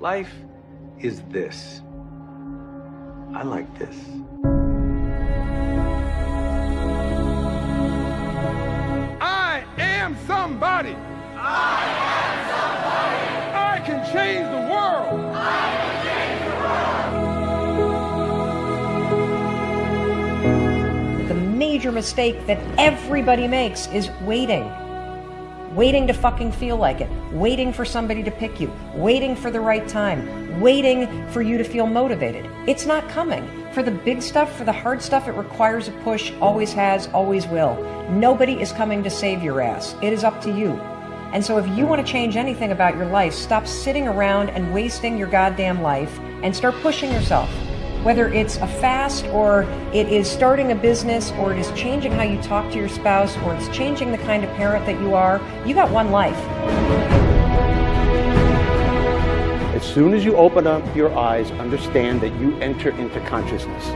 Life is this. I like this. I am somebody. I am somebody. I can change the world. I can change the world. The major mistake that everybody makes is waiting. Waiting to fucking feel like it. Waiting for somebody to pick you. Waiting for the right time. Waiting for you to feel motivated. It's not coming. For the big stuff, for the hard stuff, it requires a push, always has, always will. Nobody is coming to save your ass. It is up to you. And so if you want to change anything about your life, stop sitting around and wasting your goddamn life and start pushing yourself. Whether it's a fast or it is starting a business or it is changing how you talk to your spouse or it's changing the kind of parent that you are, you got one life. As soon as you open up your eyes, understand that you enter into consciousness.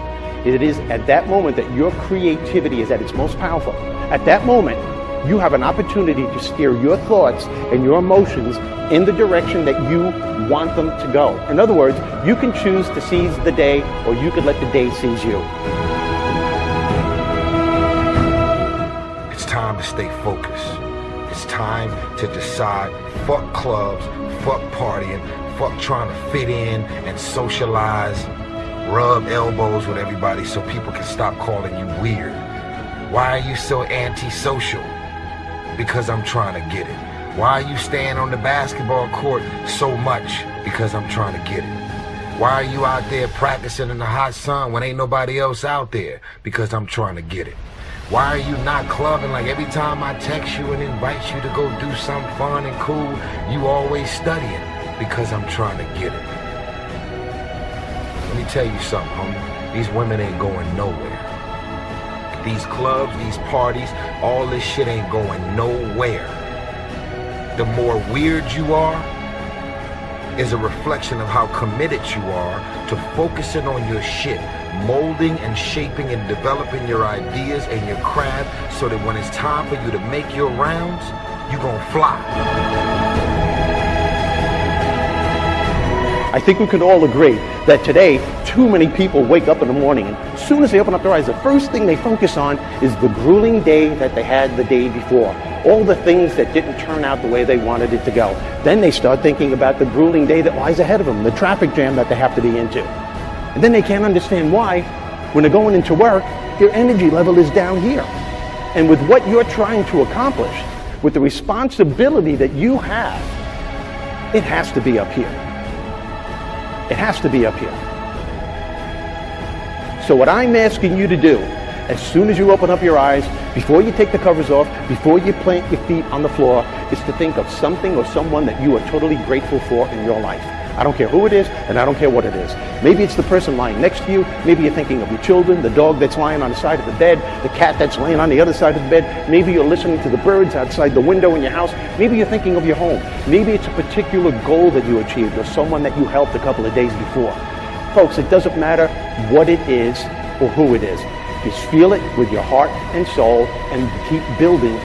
It is at that moment that your creativity is at its most powerful. At that moment, you have an opportunity to steer your thoughts and your emotions in the direction that you want them to go. In other words, you can choose to seize the day or you could let the day seize you. It's time to stay focused. It's time to decide fuck clubs, fuck partying, fuck trying to fit in and socialize, rub elbows with everybody so people can stop calling you weird. Why are you so antisocial? Because I'm trying to get it. Why are you staying on the basketball court so much? Because I'm trying to get it. Why are you out there practicing in the hot sun when ain't nobody else out there? Because I'm trying to get it. Why are you not clubbing like every time I text you and invite you to go do something fun and cool, you always studying? Because I'm trying to get it. Let me tell you something, homie. These women ain't going nowhere. These clubs, these parties, all this shit ain't going nowhere. The more weird you are, is a reflection of how committed you are to focusing on your shit, molding and shaping and developing your ideas and your craft so that when it's time for you to make your rounds, you gonna fly. I think we can all agree that today, too many people wake up in the morning and as soon as they open up their eyes, the first thing they focus on is the grueling day that they had the day before. All the things that didn't turn out the way they wanted it to go. Then they start thinking about the grueling day that lies ahead of them, the traffic jam that they have to be into. And then they can't understand why, when they're going into work, your energy level is down here. And with what you're trying to accomplish, with the responsibility that you have, it has to be up here. It has to be up here. So what I'm asking you to do, as soon as you open up your eyes, before you take the covers off, before you plant your feet on the floor, is to think of something or someone that you are totally grateful for in your life. I don't care who it is, and I don't care what it is. Maybe it's the person lying next to you. Maybe you're thinking of your children, the dog that's lying on the side of the bed, the cat that's laying on the other side of the bed. Maybe you're listening to the birds outside the window in your house. Maybe you're thinking of your home. Maybe it's a particular goal that you achieved or someone that you helped a couple of days before. Folks, it doesn't matter what it is or who it is. Just feel it with your heart and soul and keep building